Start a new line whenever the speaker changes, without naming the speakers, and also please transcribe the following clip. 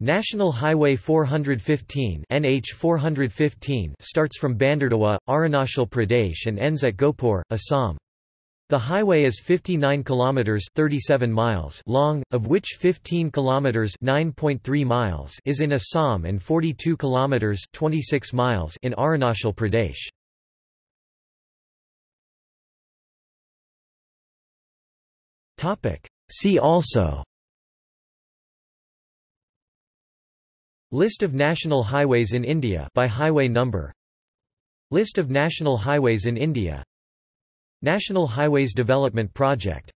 National Highway 415 NH 415 starts from Bandardawa, Arunachal Pradesh and ends at Gohpur, Assam. The highway is 59 kilometers 37 miles long, of which 15 kilometers 9.3 miles is in Assam and 42 kilometers 26 miles in Arunachal Pradesh. Topic: See also List of national highways in India by highway number. List of national highways in India. National Highways Development Project